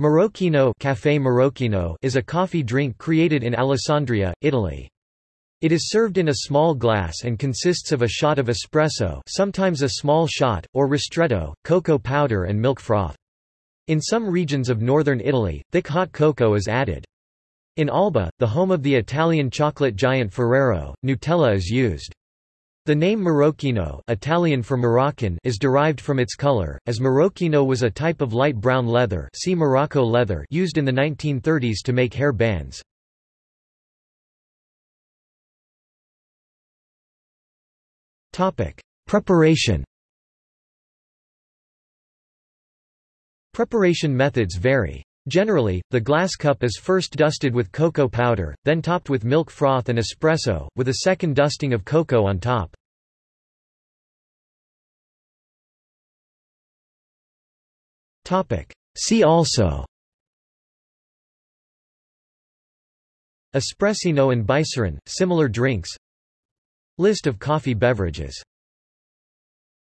Marocchino, Café Marocchino is a coffee drink created in Alessandria, Italy. It is served in a small glass and consists of a shot of espresso sometimes a small shot, or ristretto, cocoa powder and milk froth. In some regions of northern Italy, thick hot cocoa is added. In Alba, the home of the Italian chocolate giant Ferrero, Nutella is used. The name Marocchino Italian for Moroccan is derived from its color, as Marocchino was a type of light brown leather, see Morocco leather used in the 1930s to make hair bands. Preparation. Preparation methods vary. Generally, the glass cup is first dusted with cocoa powder, then topped with milk froth and espresso, with a second dusting of cocoa on top. See also Espressino and Bicerin, similar drinks. List of coffee beverages